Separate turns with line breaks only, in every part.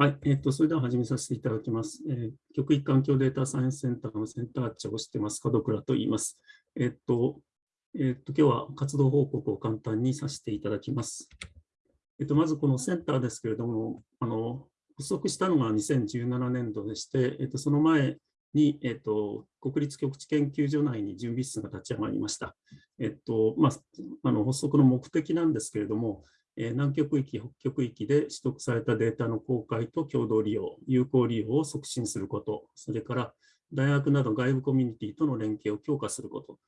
はい、えっ、ー、と、それでは始めさせていただきます。えー、極域環境データサイエンスセンターのセンター長をしてます、門倉と言います。えっ、ー、と、えっ、と、今日は活動報告を簡単にさせていただきます。えっ、と、まずこのセンターですけれども、あの、発足したのが2017年度でして、えっ、と、その前に、えっ、と、国立極地研究所内に準備室が立ち上がりました。えっ、と、まあ、あの発足の目的なんですけれども、南極域、北極域で取得されたデータの公開と共同利用、有効利用を促進すること、それから大学など外部コミュニティとの連携を強化すること、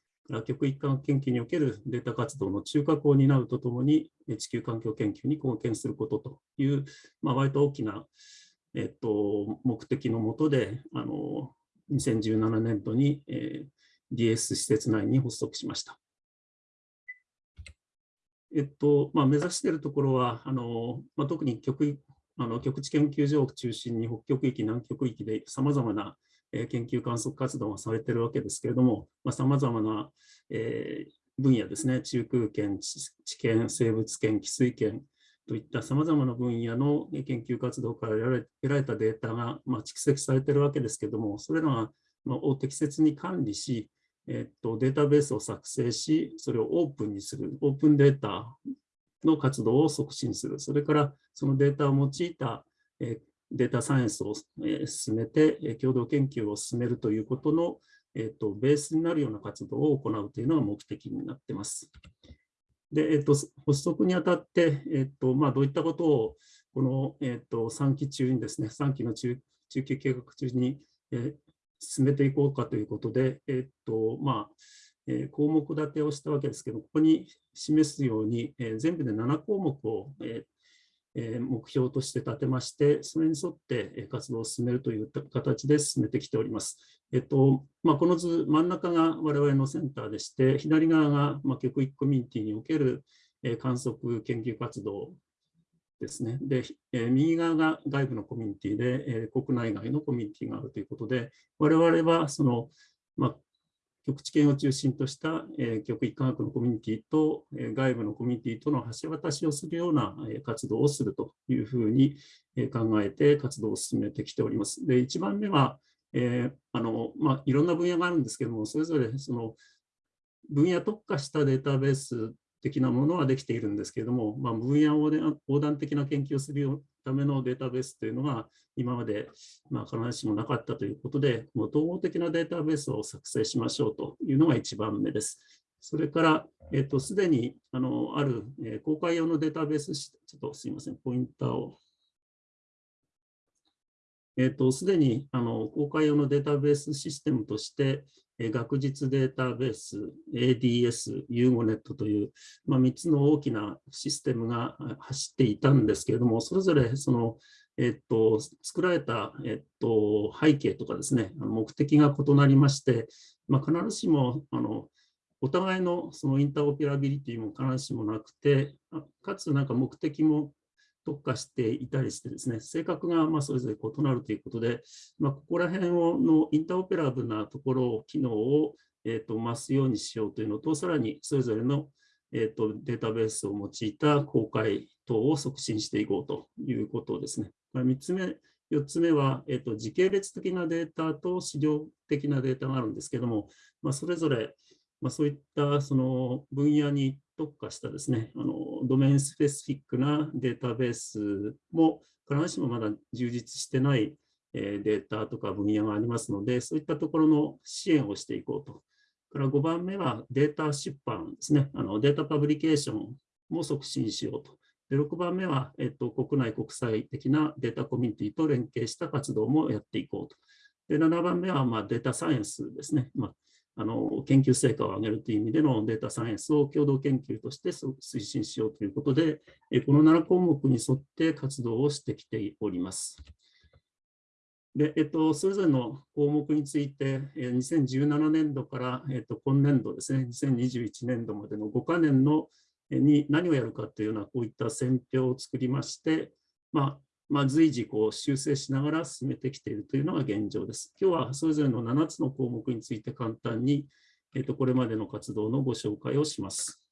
極域間研究におけるデータ活動の中核を担うとともに、地球環境研究に貢献することという、まあ、割と大きな、えっと、目的のもとで、あの2017年度に、えー、DS 施設内に発足しました。えっとまあ、目指しているところは、あのまあ、特に極あの極地研究所を中心に北極域、南極域でさまざまな研究観測活動がされているわけですけれども、さまざ、まな、えー、分野ですね、中空圏、地圏、生物圏、汽水圏といったさまざまな分野の研究活動から得られたデータが、まあ、蓄積されているわけですけれども、それらが、まあ、を適切に管理し、えっと、データベースを作成し、それをオープンにする、オープンデータの活動を促進する、それからそのデータを用いた、えデータサイエンスを、え進めて、共同研究を進めるということの、えっと、ベースになるような活動を行うというのが目的になっています。で、えっと、発足にあたって、えっとまあ、どういったことをこの、えっと、3期中にですね、3期の中中期計画中に、え進めていこうかということで、えっとまあえ項目立てをしたわけですけど、ここに示すように、え全部で7項目を、ええ目標として立てまして、それに沿って活動を進めるという形で進めてきております。えっとまあ、この図、真ん中が我々のセンターでして、左側が、まあ、極域コミュニティにおける観測研究活動ですね。で、え右側が外部のコミュニティで、え国内外のコミュニティがあるということで、我々はその、まあ、極地圏を中心とした、え極域科学のコミュニティと、え外部のコミュニティとの橋渡しをするような、え活動をするというふうに、え考えて活動を進めてきております。で、1番目は、えあのまあ、いろんな分野があるんですけども、それぞれその分野特化したデータベース的なものはできているんですけれども、まあ、分野横断的な研究をするためのデータベースというのが今まで、まあ、必ずしもなかったということで、もう統合的なデータベースを作成しましょうというのが1番目です。それから、えっと、すでにあのある、えー、公開用のデータベース、ちょっとすいません、ポインターを。えっと、すでにあの公開用のデータベースシステムとして、学術データベース、ADS、ユーゴネットという、まあ、3つの大きなシステムが走っていたんですけれども、それぞれその、えっと、作られた、えっと、背景とかですね、目的が異なりまして、まあ、必ずしもあのお互いのそのインターオペラビリティも必ずしもなくて、かつなんか目的も特化していたりしてですね、性格がまそれぞれ異なるということで、まあ、ここら辺をのインターオペラブルなところを、機能を、えー、と増すようにしようというのと、さらにそれぞれの、えー、とデータベースを用いた公開等を促進していこうということですね。3つ目、4つ目は、えー、と時系列的なデータと資料的なデータがあるんですけども、まあ、それぞれ、まあ、そういったその分野に特化したですね、あのドメインスペシフィックなデータベースも必ずしもまだ充実してないデータとか分野がありますので、そういったところの支援をしていこうと。から5番目はデータ出版ですね。あのデータパブリケーションも促進しようと。で6番目は、えっと、国内国際的なデータコミュニティと連携した活動もやっていこうと。で7番目は、まあ、データサイエンスですね。まああの研究成果を上げるという意味でのデータサイエンスを共同研究として推進しようということで、この7項目に沿って活動をしてきております。でえっと、それぞれの項目について、2017年度から、えっと、今年度ですね、2021年度までの5か年のに何をやるかというようなこういった選評を作りまして、まあ、まあ、随時こう修正しながら進めてきているというのが現状です。今日はそれぞれの7つの項目について簡単に、えっと、これまでの活動のご紹介をします。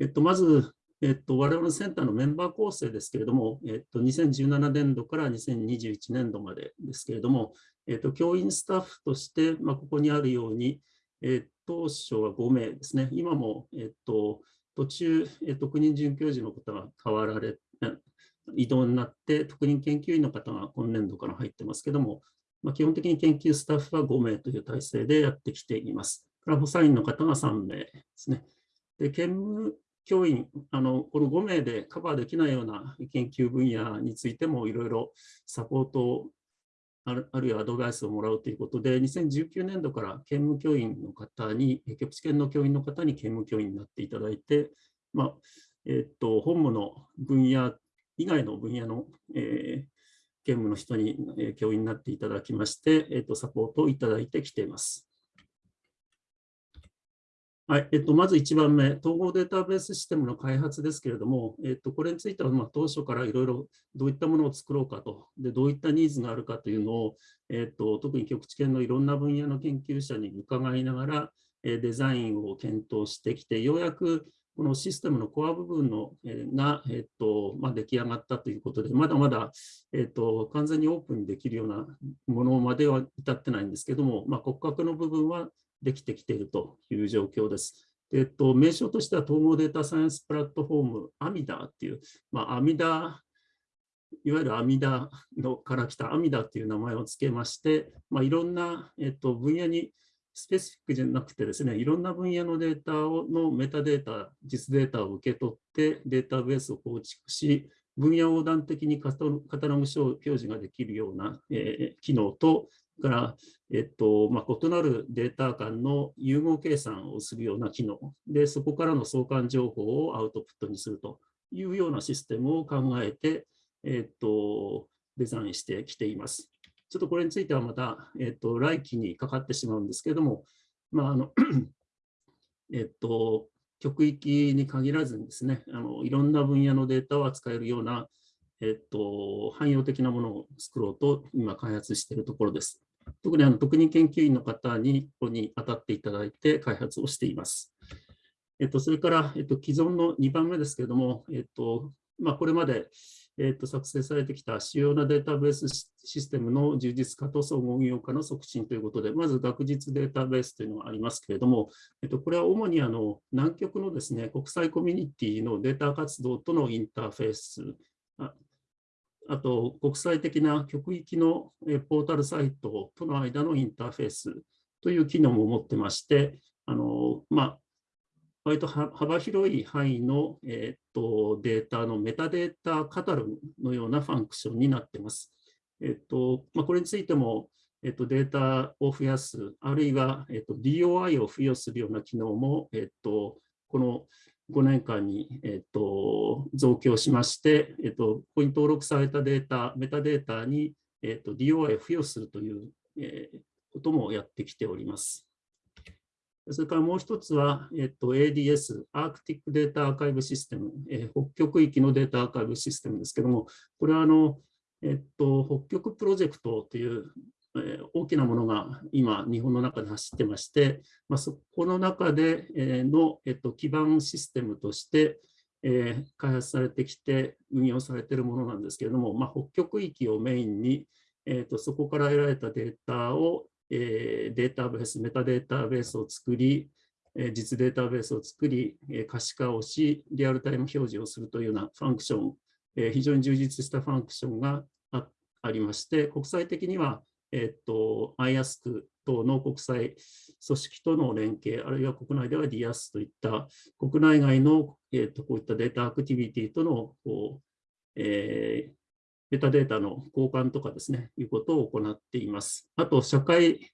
えっと、まず、えっと、我々のセンターのメンバー構成ですけれども、えっと、2017年度から2021年度までですけれども、えっと、教員スタッフとして、まあ、ここにあるように、えっと、当初は5名ですね、今も、えっと、途中、え特任准教授の方が変わられ、異動になって、特任研究員の方が今年度から入ってますけども、まあ、基本的に研究スタッフは5名という体制でやってきています。から補佐員の方が3名ですね。で、兼務教員、あのこの5名でカバーできないような研究分野についてもいろいろサポートをあるあるいはアドバイスをもらうということで、2019年度から兼務教員の方に、局地研の教員の方に兼務教員になっていただいて、まあえっと本務の分野以外の分野の、えー、兼務の人に、えー、教員になっていただきまして、えっとサポートをいただいてきています。はい、えっと、まず1番目、統合データベースシステムの開発ですけれども、えっと、これについては、まあ、当初からいろいろどういったものを作ろうかと、でどういったニーズがあるかというのを、えっと、特に局地圏のいろんな分野の研究者に伺いながら、デザインを検討してきて、ようやくこのシステムのコア部分の、が、えっとまあ、出来上がったということで、まだまだ、えっと、完全にオープンにできるようなものまでは至ってないんですけども、まあ、骨格の部分はできてきているという状況です。えっと、名称としては統合データサイエンスプラットフォーム、アミダっていう、まあ、アミダ、いわゆるアミダのから来たアミダっていう名前を付けまして、まあ、いろんな、えっと、分野にスペシフィックじゃなくてですね、いろんな分野のデータをのメタデータ、実データを受け取ってデータベースを構築し、分野横断的にカタログ表示ができるような、えー、機能と、から、えっとまあ、異なるデータ間の融合計算をするような機能で、そこからの相関情報をアウトプットにするというようなシステムを考えて、えっと、デザインしてきています。ちょっとこれについてはまた、えっと、来期にかかってしまうんですけれども、まああの えっと、極域に限らずにですね、あのいろんな分野のデータを扱えるような、えっと、汎用的なものを作ろうと今開発しているところです。特にあの特任研究員の方にここに当たっていただいて開発をしています。えっと、それから、えっと、既存の2番目ですけれども、えっとまあ、これまで、えっと、作成されてきた主要なデータベースシステムの充実化と総合運用化の促進ということで、まず学術データベースというのがありますけれども、えっと、これは主にあの南極のですね、国際コミュニティのデータ活動とのインターフェース、あと国際的な極域のポータルサイトとの間のインターフェースという機能も持ってまして、あのまあ、割と幅広い範囲の、えー、っとデータのメタデータカタログのようなファンクションになっています。えー、っとまあ、これについても、えー、っとデータを増やす、あるいは、えっと DOI を付与するような機能も、えっとこの5年間に、えっと、増強しまして、えっと、ここに登録されたデータ、メタデータに、えっと、DOI を付与するという、えー、こともやってきております。それからもう一つは、えっと、ADS、アークティックデータアーカイブシステム、えー、北極域のデータアーカイブシステムですけども、これはあの、えっと、北極プロジェクトというえ大きなものが今、日本の中で走ってまして、まあ、そこの中で、えの、えっと、基盤システムとして、え開発されてきて運用されているものなんですけれども、まあ、北極域をメインに、えーと、そこから得られたデータを、えー、データベース、メタデータベースを作り、え、実データベースを作り、え、可視化をし、リアルタイム表示をするというようなファンクション、え非常に充実したファンクションがありまして、国際的にはえっと、IASC 等の国際組織との連携、あるいは国内では DIAS といった国内外の、えっと、こういったデータアクティビティとのこう、えー、メタデータの交換とかですね、いうことを行っています。あと、社会、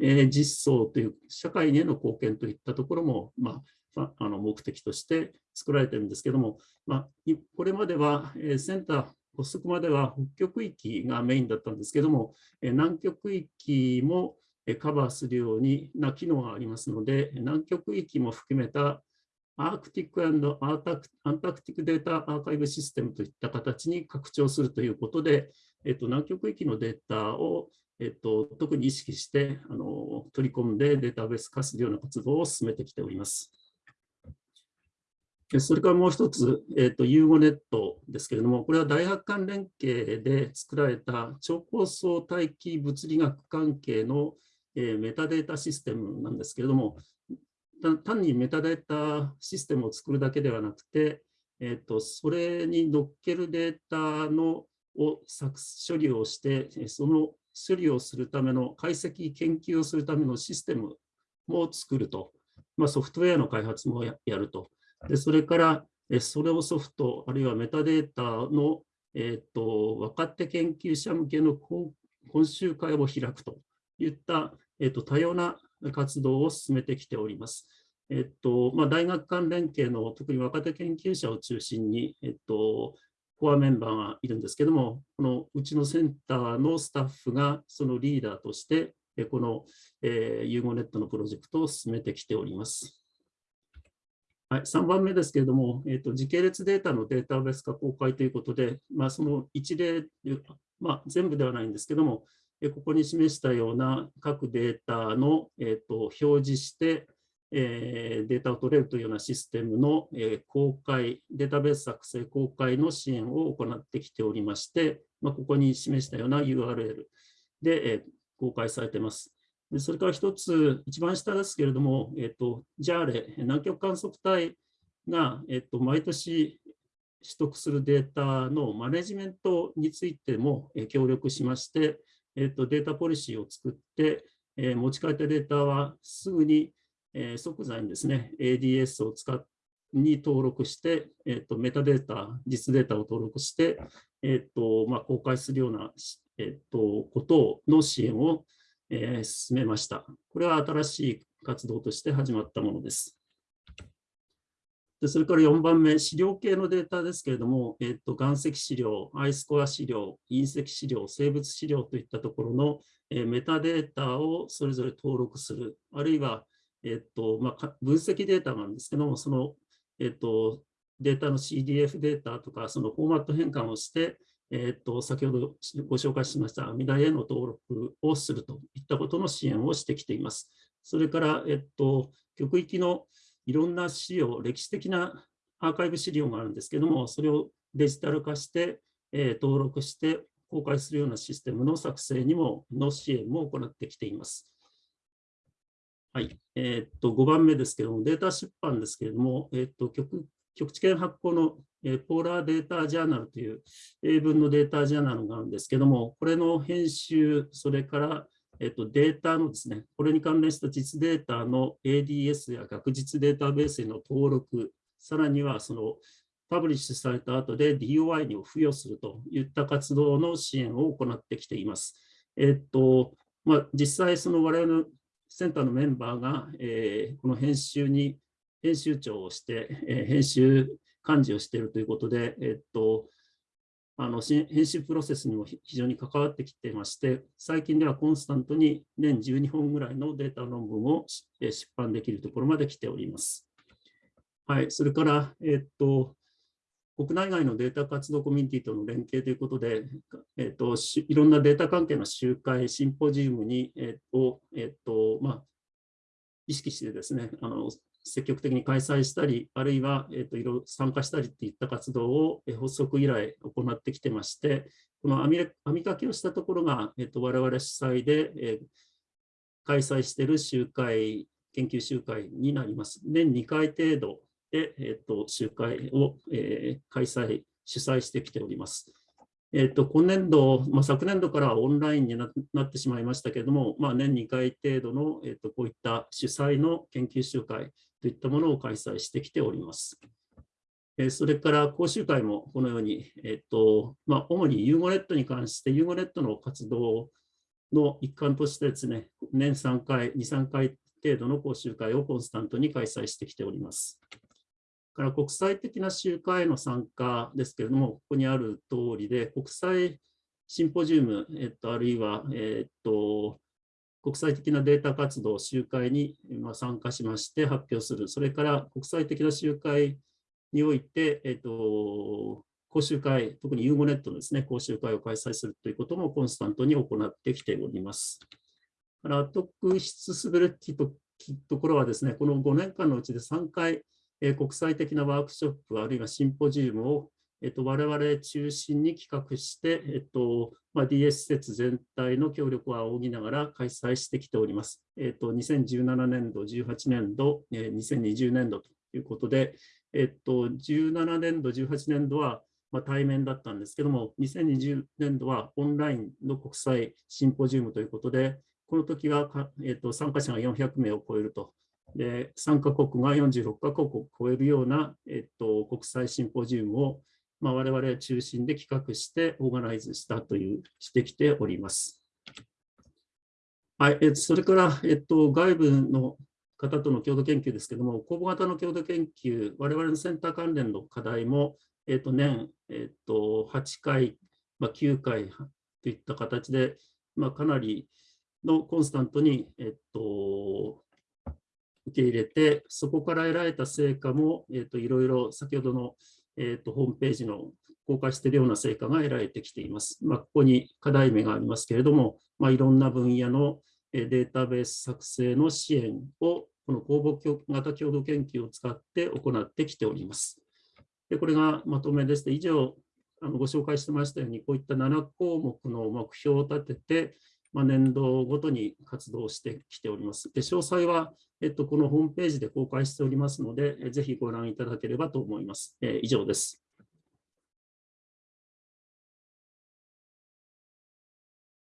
えー、実装という、社会への貢献といったところも、まあ、あの目的として作られてるんですけども、まあ、これまでは、えー、センター発足までは北極域がメインだったんですけども、え南極域もカバーするようにな機能がありますので、南極域も含めたアークティックアンタクティックデータアーカイブシステムといった形に拡張するということで、えっと、南極域のデータを、えっと、特に意識してあの取り込んでデータベース化するような活動を進めてきております。それからもう一つ、えーと、ユーゴネットですけれども、これは大学間連携で作られた超高層大気物理学関係の、メタデータシステムなんですけれども、単にメタデータシステムを作るだけではなくて、えーと、それに乗っけるデータのを処理をして、その処理をするための解析研究をするためのシステムも作ると、まあ、ソフトウェアの開発もやると。でそれから、それをソフト、あるいはメタデータの、えーと、若手研究者向けの講習会を開くといった、えーと、多様な活動を進めてきております。えっとまあ、大学間連携の特に若手研究者を中心に、えっと、コアメンバーがいるんですけども、このうちのセンターのスタッフがそのリーダーとして、この、えー、ユーゴネットのプロジェクトを進めてきております。はい、3番目ですけれども、えーと、時系列データのデータベース化公開ということで、まあ、その一例、まあ、全部ではないんですけども、ここに示したような各データの、えーと、表示して、えー、データを取れるというようなシステムの、えー、公開、データベース作成公開の支援を行ってきておりまして、まあ、ここに示したような URL で、えー、公開されています。それから一つ、一番下ですけれども、えっ、と、JARE、南極観測隊が、えっ、と、毎年取得するデータのマネジメントについても協力しまして、えっ、と、データポリシーを作って、え持ち帰ったデータはすぐに、え即座にですね、ADS を使っ、に登録して、えーと、メタデータ、実データを登録して、えーとまあ、公開するような、えーとことの支援をえー、進めました。これは新しい活動として始まったものです。でそれから4番目、資料系のデータですけれども、えーと、岩石資料、アイスコア資料、隕石資料、生物資料といったところの、え、メタデータをそれぞれ登録する、あるいは、えーとまあ、分析データなんですけども、その、えーとデータの CDF データとか、そのフォーマット変換をして、えーと、先ほどご紹介しました阿弥陀への登録をするといったことの支援をしてきています。それから、えっと、極域のいろんな資料、歴史的なアーカイブ資料があるんですけども、それをデジタル化して、えー、登録して公開するようなシステムの作成にもの支援も行ってきています。はい、えー、っと5番目ですけども、データ出版ですけれども、えー、っと極極地圏発行のえポーラーデータジャーナルという英文のデータジャーナルがあるんですけども、これの編集、それから、えっと、データのですね、これに関連した実データの ADS や学術データベースへの登録、さらにはそのパブリッシュされた後で DOI にを付与するといった活動の支援を行ってきています。えっと、まあ、実際その我々のセンターのメンバーが、えー、この編集に編集長をして、えー、編集幹事をしているということで、えっと、あの編集プロセスにも非常に関わってきていまして、最近ではコンスタントに年12本ぐらいのデータ論文を出版できるところまで来ております。はい、それから、えっと、国内外のデータ活動コミュニティとの連携ということで、えっと、いろんなデータ関係の集会、シンポジウムに、えっとえっとまあ、意識してですね、あの積極的に開催したり、あるいは、えーと、いろいろ参加したりっていった活動を、え発足以来行ってきてまして、この網網かけをしたところが、えーと、我々主催で、え、開催している集会、研究集会になります。年2回程度で、えーと、集会を、え、開催、主催してきております。えっと、今年度、まあ、昨年度からオンラインになってしまいましたけれども、まあ、年2回程度の、えっと、こういった主催の研究集会といったものを開催してきております。えそれから講習会もこのように、えっとまあ、主にユーゴネットに関して、ユーゴネットの活動の一環としてですね、年3回、2、3回程度の講習会をコンスタントに開催してきております。から国際的な集会への参加ですけれども、ここにある通りで、国際シンポジウム、えっと、あるいは、えっと、国際的なデータ活動、集会に参加しまして発表する、それから国際的な集会において、えっと、講習会、特にユーゴネットのですね、講習会を開催するということもコンスタントに行ってきております。から特筆すべきところはですね、この5年間のうちで3回、え国際的なワークショップあるいはシンポジウムをえっと、我々中心に企画して、えっとまあ、DS 施設全体の協力を仰ぎながら開催してきております。えっと、2017年度、18年度、え2020年度ということで、えっと、17年度、18年度は、まあ、対面だったんですけども、2020年度はオンラインの国際シンポジウムということで、この時は、えっと、参加者が400名を超えるとで、参加国が46カ国を超えるような、えっと、国際シンポジウムをまあ、我々中心で企画してオーガナイズしたという、してきております。はい、えそれから、えっと、外部の方との共同研究ですけれども、公募型の共同研究、我々のセンター関連の課題も、えっと、年、えっと、8回、まあ、9回といった形で、まあ、かなりのコンスタントに、えっと、受け入れて、そこから得られた成果も、えっと、いろいろ先ほどのえーと、ホームページの公開しているような成果が得られてきています。まあ、ここに課題名がありますけれども、まあ、いろんな分野のデータベース作成の支援を、この公募型共同研究を使って行ってきております。でこれがまとめです。以上、あのご紹介してましたように、こういった7項目の目標を立てて、まあ、年度ごとに活動してきております。で詳細は、えっと、このホームページで公開しておりますので、ぜひご覧いただければと思います。えー、以上です。